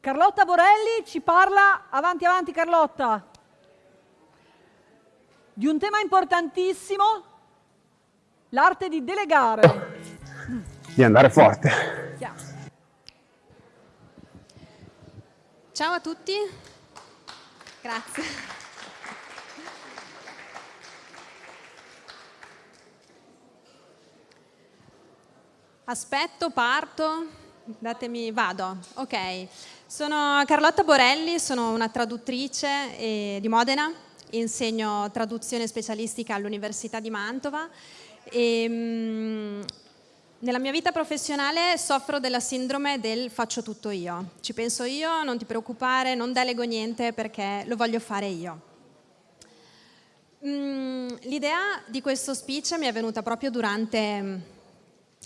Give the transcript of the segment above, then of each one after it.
Carlotta Borelli ci parla, avanti avanti Carlotta, di un tema importantissimo, l'arte di delegare. Di andare forte. Ciao a tutti, grazie. Aspetto, parto, datemi, vado, ok. Sono Carlotta Borelli, sono una traduttrice eh, di Modena, insegno traduzione specialistica all'Università di Mantova e mh, mm, nella mia vita professionale soffro della sindrome del faccio tutto io. Ci penso io, non ti preoccupare, non delego niente perché lo voglio fare io. Mm, l'idea di questo speech mi è venuta proprio durante,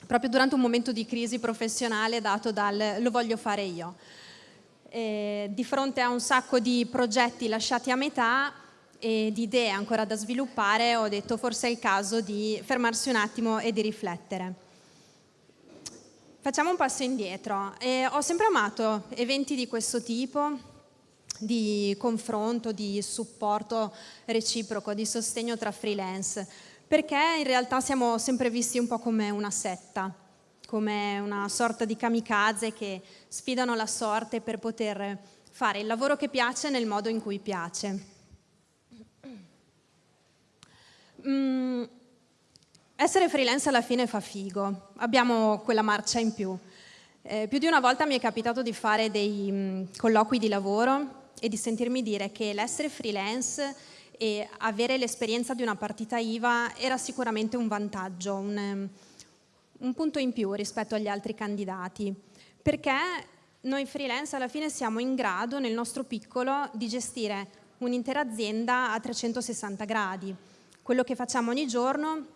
proprio durante un momento di crisi professionale dato dal lo voglio fare io eh, di fronte a un sacco di progetti lasciati a metà e di idee ancora da sviluppare, ho detto forse è il caso di fermarsi un attimo e di riflettere. Facciamo un passo indietro. Eh, ho sempre amato eventi di questo tipo, di confronto, di supporto reciproco, di sostegno tra freelance, perché in realtà siamo sempre visti un po' come una setta come una sorta di kamikaze che sfidano la sorte per poter fare il lavoro che piace nel modo in cui piace. Mm, essere freelance alla fine fa figo, abbiamo quella marcia in più. Eh, più di una volta mi è capitato di fare dei mm, colloqui di lavoro e di sentirmi dire che l'essere freelance e avere l'esperienza di una partita IVA era sicuramente un vantaggio, un, un punto in più rispetto agli altri candidati, perché noi freelance alla fine siamo in grado nel nostro piccolo di gestire un'intera azienda a 360 gradi. Quello che facciamo ogni giorno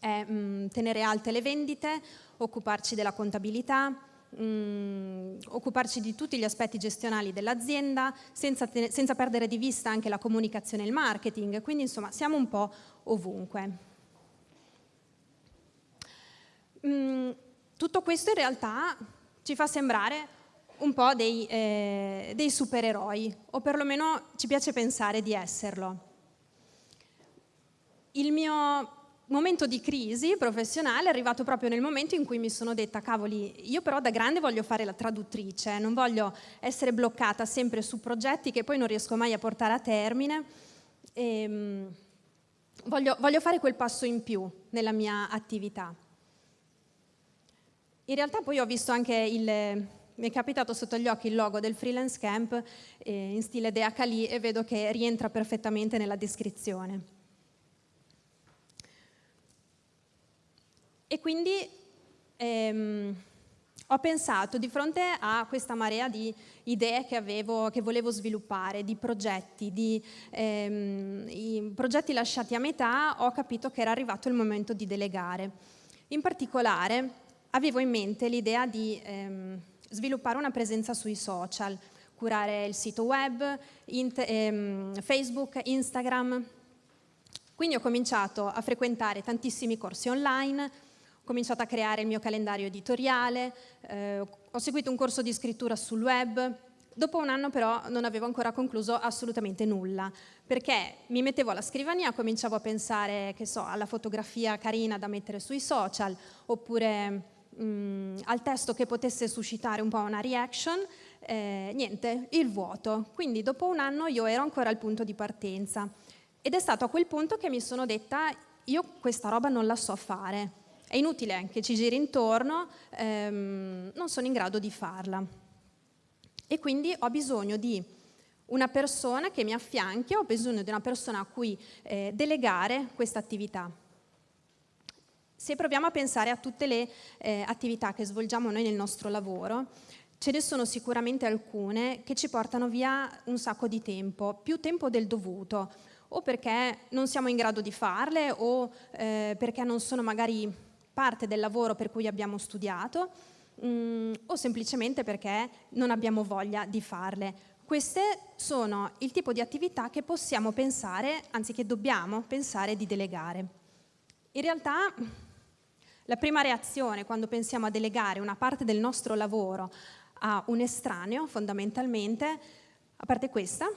è mh, mm, tenere alte le vendite, occuparci della contabilità, mh, mm, occuparci di tutti gli aspetti gestionali dell'azienda senza, senza perdere di vista anche la comunicazione e il marketing, quindi insomma siamo un po' ovunque. Mm, tutto questo in realtà ci fa sembrare un po' dei, eh, dei supereroi, o perlomeno ci piace pensare di esserlo. Il mio momento di crisi professionale è arrivato proprio nel momento in cui mi sono detta cavoli, io però da grande voglio fare la traduttrice, non voglio essere bloccata sempre su progetti che poi non riesco mai a portare a termine, e, um, voglio, voglio fare quel passo in più nella mia attività. In realtà poi ho visto anche il, mi è capitato sotto gli occhi il logo del freelance camp eh, in stile Dea Kali e vedo che rientra perfettamente nella descrizione. E quindi ehm, ho pensato di fronte a questa marea di idee che, avevo, che volevo sviluppare, di progetti, di ehm, progetti lasciati a metà, ho capito che era arrivato il momento di delegare. In particolare avevo in mente l'idea di ehm, sviluppare una presenza sui social, curare il sito web, ehm, Facebook, Instagram. Quindi ho cominciato a frequentare tantissimi corsi online, cominciato a creare il mio calendario editoriale, eh, ho seguito un corso di scrittura sul web, Dopo un anno però non avevo ancora concluso assolutamente nulla, perché mi mettevo alla scrivania, cominciavo a pensare, che so, alla fotografia carina da mettere sui social, oppure mh, mm, al testo che potesse suscitare un po' una reaction, eh, niente, il vuoto. Quindi dopo un anno io ero ancora al punto di partenza. Ed è stato a quel punto che mi sono detta io questa roba non la so fare, è inutile che ci giri intorno, ehm, non sono in grado di farla. E quindi ho bisogno di una persona che mi affianchi, ho bisogno di una persona a cui eh, delegare questa attività. Se proviamo a pensare a tutte le eh, attività che svolgiamo noi nel nostro lavoro, ce ne sono sicuramente alcune che ci portano via un sacco di tempo, più tempo del dovuto, o perché non siamo in grado di farle o eh, perché non sono magari parte del lavoro per cui abbiamo studiato, mh, mm, o semplicemente perché non abbiamo voglia di farle. Queste sono il tipo di attività che possiamo pensare, anzi che dobbiamo pensare di delegare. In realtà la prima reazione quando pensiamo a delegare una parte del nostro lavoro a un estraneo fondamentalmente, a parte questa,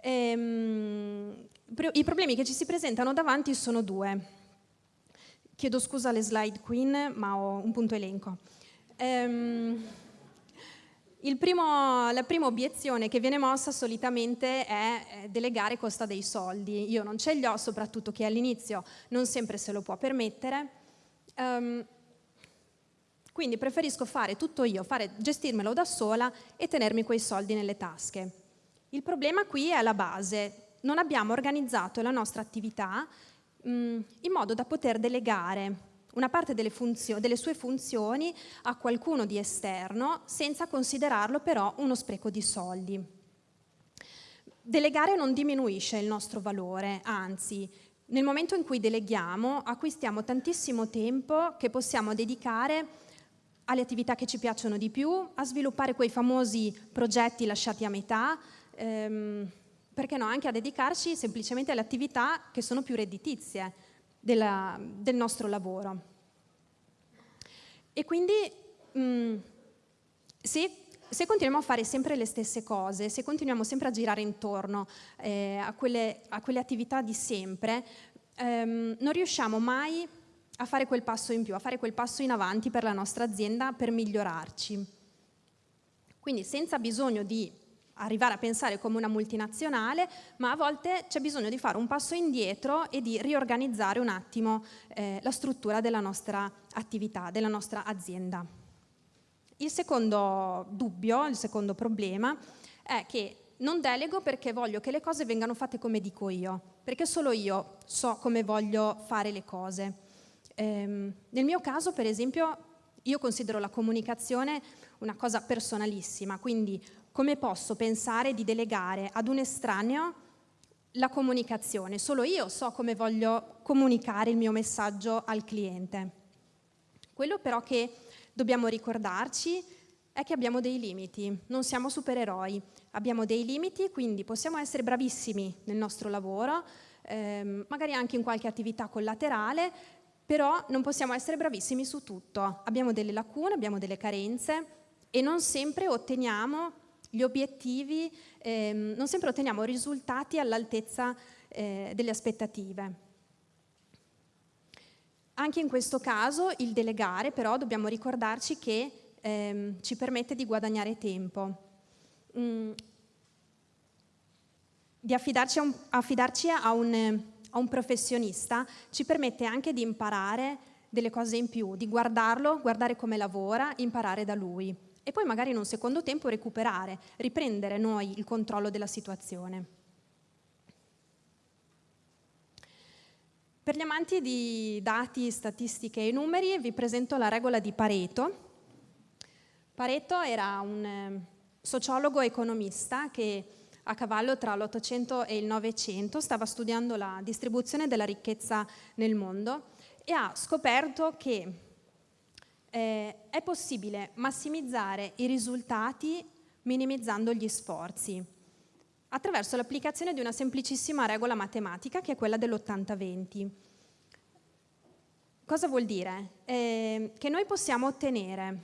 ehm, i problemi che ci si presentano davanti sono due. Chiedo scusa alle slide queen, ma ho un punto elenco. Ehm, primo, la prima obiezione che viene mossa solitamente è delegare costa dei soldi. Io non ce li ho, soprattutto chi all'inizio non sempre se lo può permettere. Um, quindi preferisco fare tutto io, fare, gestirmelo da sola e tenermi quei soldi nelle tasche. Il problema qui è la base. Non abbiamo organizzato la nostra attività in modo da poter delegare una parte delle, delle, sue funzioni a qualcuno di esterno senza considerarlo però uno spreco di soldi. Delegare non diminuisce il nostro valore, anzi, nel momento in cui deleghiamo acquistiamo tantissimo tempo che possiamo dedicare alle attività che ci piacciono di più, a sviluppare quei famosi progetti lasciati a metà, ehm, perché no, anche a dedicarci semplicemente alle attività che sono più redditizie della, del nostro lavoro. E quindi mh, mm, se, se, continuiamo a fare sempre le stesse cose, se continuiamo sempre a girare intorno eh, a, quelle, a, quelle, attività di sempre, ehm, non riusciamo mai a fare quel passo in più, a fare quel passo in avanti per la nostra azienda per migliorarci. Quindi senza bisogno di arrivare a pensare come una multinazionale, ma a volte c'è bisogno di fare un passo indietro e di riorganizzare un attimo eh, la struttura della nostra attività, della nostra azienda. Il secondo dubbio, il secondo problema è che non delego perché voglio che le cose vengano fatte come dico io, perché solo io so come voglio fare le cose. Ehm, nel mio caso, per esempio, io considero la comunicazione una cosa personalissima, quindi come posso pensare di delegare ad un estraneo la comunicazione? Solo io so come voglio comunicare il mio messaggio al cliente. Quello però che dobbiamo ricordarci è che abbiamo dei limiti, non siamo supereroi, abbiamo dei limiti, quindi possiamo essere bravissimi nel nostro lavoro, ehm, magari anche in qualche attività collaterale, però non possiamo essere bravissimi su tutto. Abbiamo delle lacune, abbiamo delle carenze e non sempre otteniamo gli obiettivi, ehm, non sempre otteniamo risultati all'altezza eh, delle aspettative. Anche in questo caso il delegare però dobbiamo ricordarci che ehm, ci permette di guadagnare tempo, mm, di affidarci, a un, affidarci a, un, a un professionista ci permette anche di imparare delle cose in più, di guardarlo, guardare come lavora, imparare da lui e poi magari in un secondo tempo recuperare, riprendere noi il controllo della situazione. Per gli amanti di dati, statistiche e numeri vi presento la regola di Pareto. Pareto era un eh, sociologo economista che a cavallo tra l'Ottocento e il Novecento stava studiando la distribuzione della ricchezza nel mondo e ha scoperto che eh, è possibile massimizzare i risultati minimizzando gli sforzi attraverso l'applicazione di una semplicissima regola matematica che è quella dell'80-20. Cosa vuol dire? Eh, che noi possiamo ottenere,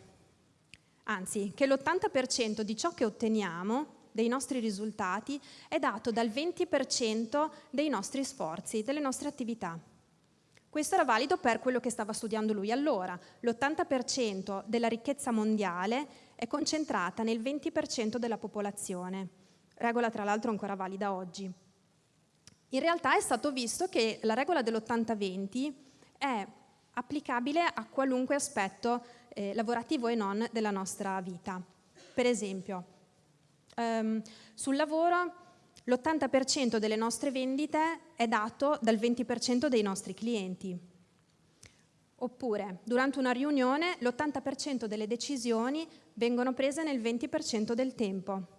anzi, che l'80% di ciò che otteniamo, dei nostri risultati, è dato dal 20% dei nostri sforzi, delle nostre attività. Questo era valido per quello che stava studiando lui allora. L'80% della ricchezza mondiale è concentrata nel 20% della popolazione, regola tra l'altro ancora valida oggi. In realtà è stato visto che la regola dell'80-20 è applicabile a qualunque aspetto eh, lavorativo e non della nostra vita. Per esempio, ehm, sul lavoro l'80% delle nostre vendite è dato dal 20% dei nostri clienti. Oppure, durante una riunione, l'80% delle decisioni vengono prese nel 20% del tempo.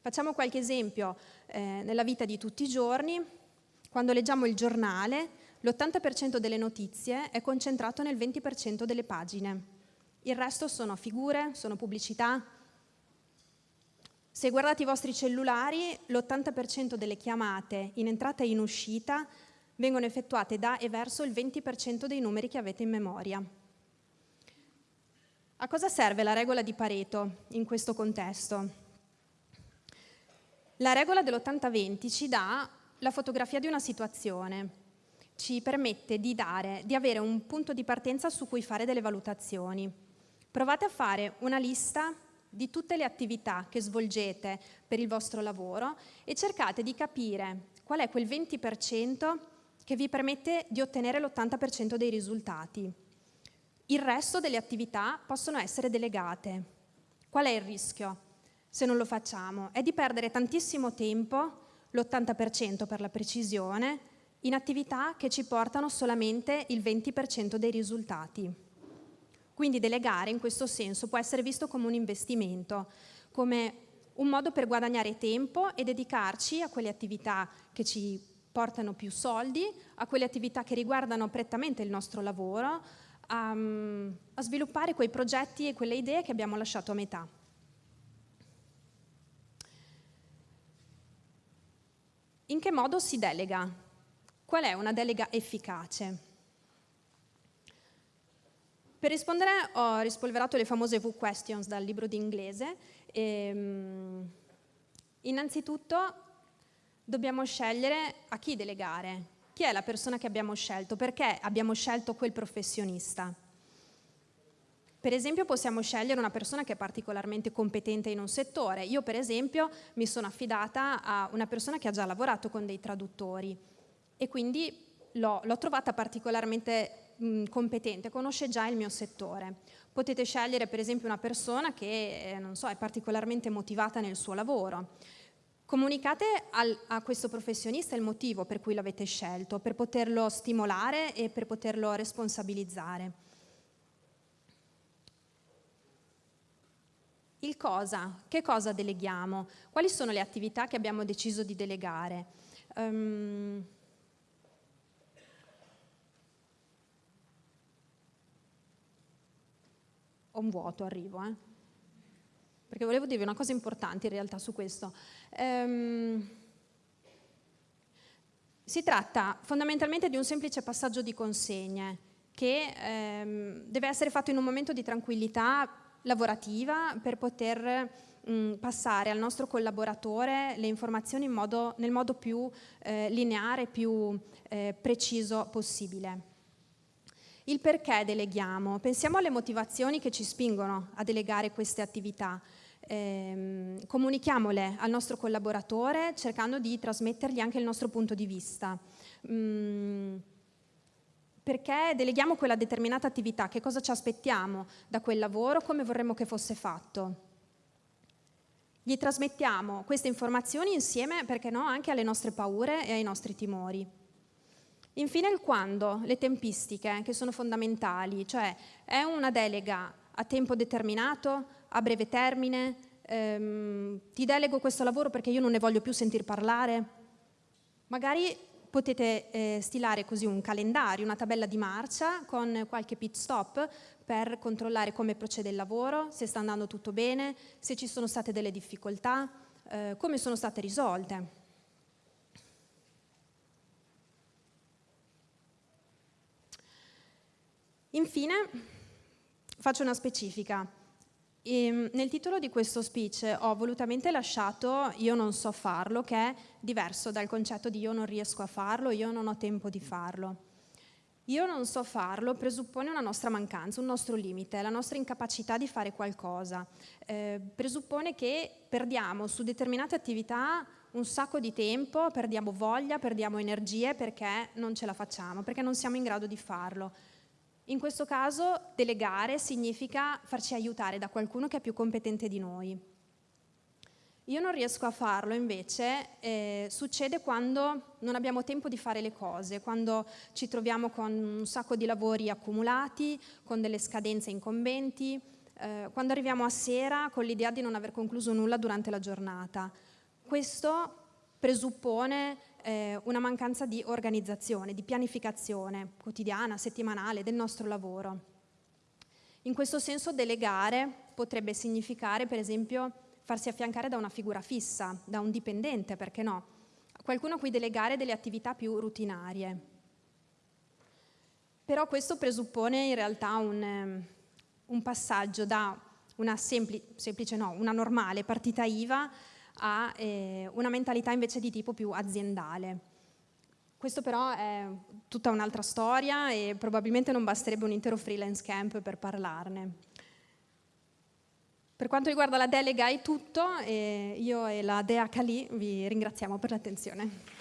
Facciamo qualche esempio eh, nella vita di tutti i giorni. Quando leggiamo il giornale, l'80% delle notizie è concentrato nel 20% delle pagine. Il resto sono figure, sono pubblicità, se guardate i vostri cellulari, l'80% delle chiamate in entrata e in uscita vengono effettuate da e verso il 20% dei numeri che avete in memoria. A cosa serve la regola di Pareto in questo contesto? La regola dell'80-20 ci dà la fotografia di una situazione, ci permette di, dare, di avere un punto di partenza su cui fare delle valutazioni. Provate a fare una lista di tutte le attività che svolgete per il vostro lavoro e cercate di capire qual è quel 20% che vi permette di ottenere l'80% dei risultati. Il resto delle attività possono essere delegate. Qual è il rischio se non lo facciamo? È di perdere tantissimo tempo, l'80% per la precisione, in attività che ci portano solamente il 20% dei risultati. Quindi delegare in questo senso può essere visto come un investimento, come un modo per guadagnare tempo e dedicarci a quelle attività che ci portano più soldi, a quelle attività che riguardano prettamente il nostro lavoro, a, a sviluppare quei progetti e quelle idee che abbiamo lasciato a metà. In che modo si delega? Qual è una delega efficace? Per rispondere ho rispolverato le famose V-questions dal libro di inglese. E, ehm, innanzitutto dobbiamo scegliere a chi delegare. Chi è la persona che abbiamo scelto? Perché abbiamo scelto quel professionista? Per esempio possiamo scegliere una persona che è particolarmente competente in un settore. Io per esempio mi sono affidata a una persona che ha già lavorato con dei traduttori e quindi l'ho, trovata particolarmente mh, competente, conosce già il mio settore. Potete scegliere per esempio una persona che eh, so, è particolarmente motivata nel suo lavoro. Comunicate al, a questo professionista il motivo per cui l'avete scelto, per poterlo stimolare e per poterlo responsabilizzare. Il cosa, che cosa deleghiamo? Quali sono le attività che abbiamo deciso di delegare? Um, ho un vuoto, arrivo, eh? perché volevo dirvi una cosa importante in realtà su questo. Ehm, si tratta fondamentalmente di un semplice passaggio di consegne che ehm, deve essere fatto in un momento di tranquillità lavorativa per poter mh, passare al nostro collaboratore le informazioni modo, nel modo più eh, lineare, più eh, preciso possibile. Il perché deleghiamo? Pensiamo alle motivazioni che ci spingono a delegare queste attività. Eh, comunichiamole al nostro collaboratore cercando di trasmettergli anche il nostro punto di vista. Mm, perché deleghiamo quella determinata attività, che cosa ci aspettiamo da quel lavoro, come vorremmo che fosse fatto. Gli trasmettiamo queste informazioni insieme, perché no, anche alle nostre paure e ai nostri timori. Infine il quando, le tempistiche che sono fondamentali, cioè è una delega a tempo determinato, a breve termine, ehm, ti delego questo lavoro perché io non ne voglio più sentir parlare. Magari potete eh, stilare così un calendario, una tabella di marcia con qualche pit stop per controllare come procede il lavoro, se sta andando tutto bene, se ci sono state delle difficoltà, eh, come sono state risolte. Infine, faccio una specifica. E ehm, nel titolo di questo speech ho volutamente lasciato io non so farlo, che è diverso dal concetto di io non riesco a farlo, io non ho tempo di farlo. Io non so farlo presuppone una nostra mancanza, un nostro limite, la nostra incapacità di fare qualcosa. Eh, presuppone che perdiamo su determinate attività un sacco di tempo, perdiamo voglia, perdiamo energie perché non ce la facciamo, perché non siamo in grado di farlo. In questo caso delegare significa farci aiutare da qualcuno che è più competente di noi. Io non riesco a farlo invece, eh, succede quando non abbiamo tempo di fare le cose, quando ci troviamo con un sacco di lavori accumulati, con delle scadenze incombenti, eh, quando arriviamo a sera con l'idea di non aver concluso nulla durante la giornata. Questo presuppone eh, una mancanza di organizzazione, di pianificazione quotidiana, settimanale del nostro lavoro. In questo senso delegare potrebbe significare per esempio farsi affiancare da una figura fissa, da un dipendente, perché no? Qualcuno a cui delegare delle attività più rutinarie. Però questo presuppone in realtà un, un passaggio da una semplice, semplice no, una normale partita IVA a eh, una mentalità invece di tipo più aziendale. Questo però è tutta un'altra storia e probabilmente non basterebbe un intero freelance camp per parlarne. Per quanto riguarda la delega è tutto, e io e la Dea Kali vi ringraziamo per l'attenzione.